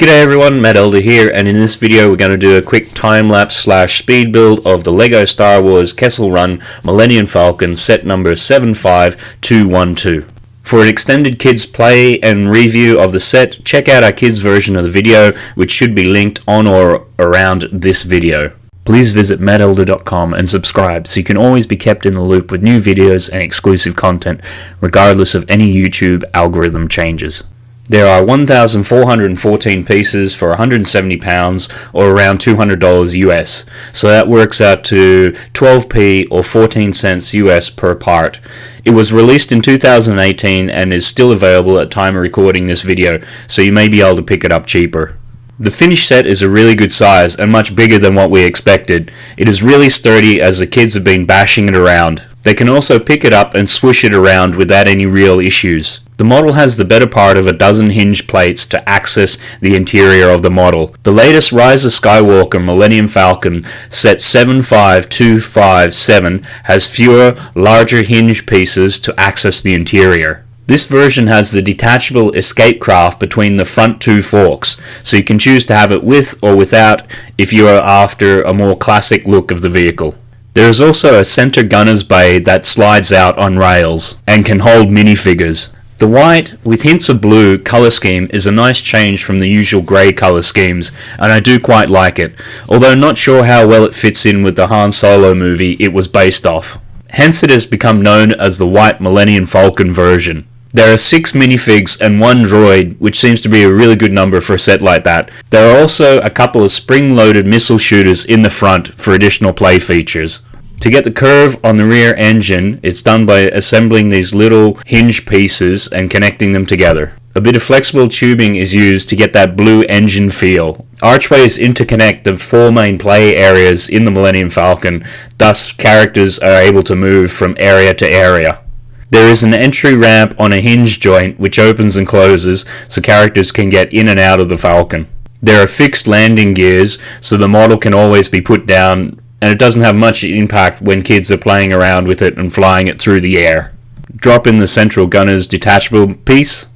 G'day everyone, Matt Elder here, and in this video we're going to do a quick time-lapse slash speed build of the LEGO Star Wars Kessel Run Millennium Falcon set number 75212. For an extended kids play and review of the set, check out our kids version of the video, which should be linked on or around this video. Please visit mattelder.com and subscribe so you can always be kept in the loop with new videos and exclusive content, regardless of any YouTube algorithm changes. There are 1,414 pieces for 170 pounds or around $200 US. So that works out to 12p or 14 cents US per part. It was released in 2018 and is still available at time of recording this video, so you may be able to pick it up cheaper. The finished set is a really good size and much bigger than what we expected. It is really sturdy as the kids have been bashing it around. They can also pick it up and swish it around without any real issues. The model has the better part of a dozen hinge plates to access the interior of the model. The latest Rise of Skywalker Millennium Falcon set 75257 has fewer, larger hinge pieces to access the interior. This version has the detachable escape craft between the front two forks, so you can choose to have it with or without if you are after a more classic look of the vehicle. There is also a center gunner's bay that slides out on rails and can hold minifigures. The white, with hints of blue, colour scheme is a nice change from the usual grey colour schemes, and I do quite like it, although not sure how well it fits in with the Han Solo movie it was based off. Hence it has become known as the White Millennium Falcon version. There are six minifigs and one droid, which seems to be a really good number for a set like that. There are also a couple of spring-loaded missile shooters in the front for additional play features. To get the curve on the rear engine, it's done by assembling these little hinge pieces and connecting them together. A bit of flexible tubing is used to get that blue engine feel. Archways interconnect the four main play areas in the Millennium Falcon, thus characters are able to move from area to area. There is an entry ramp on a hinge joint which opens and closes so characters can get in and out of the Falcon. There are fixed landing gears so the model can always be put down and it doesn't have much impact when kids are playing around with it and flying it through the air. Drop in the central gunner's detachable piece.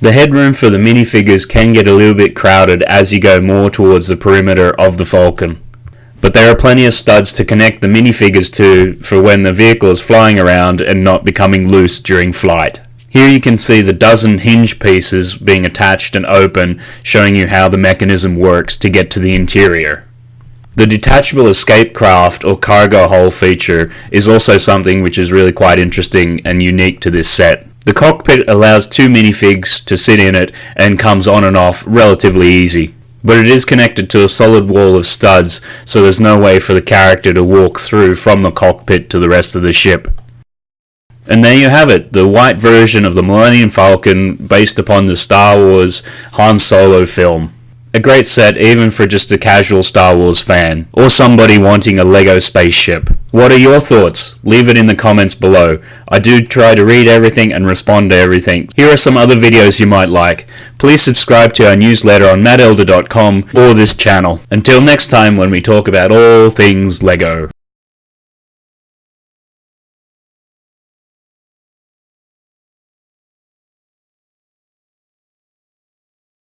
The headroom for the minifigures can get a little bit crowded as you go more towards the perimeter of the Falcon but there are plenty of studs to connect the minifigures to for when the vehicle is flying around and not becoming loose during flight. Here you can see the dozen hinge pieces being attached and open, showing you how the mechanism works to get to the interior. The detachable escape craft or cargo hold feature is also something which is really quite interesting and unique to this set. The cockpit allows two minifigs to sit in it and comes on and off relatively easy but it is connected to a solid wall of studs, so there's no way for the character to walk through from the cockpit to the rest of the ship. And there you have it, the white version of the Millennium Falcon based upon the Star Wars Han Solo film. A great set even for just a casual Star Wars fan, or somebody wanting a LEGO spaceship. What are your thoughts? Leave it in the comments below. I do try to read everything and respond to everything. Here are some other videos you might like. Please subscribe to our newsletter on mattelder.com or this channel. Until next time when we talk about all things LEGO.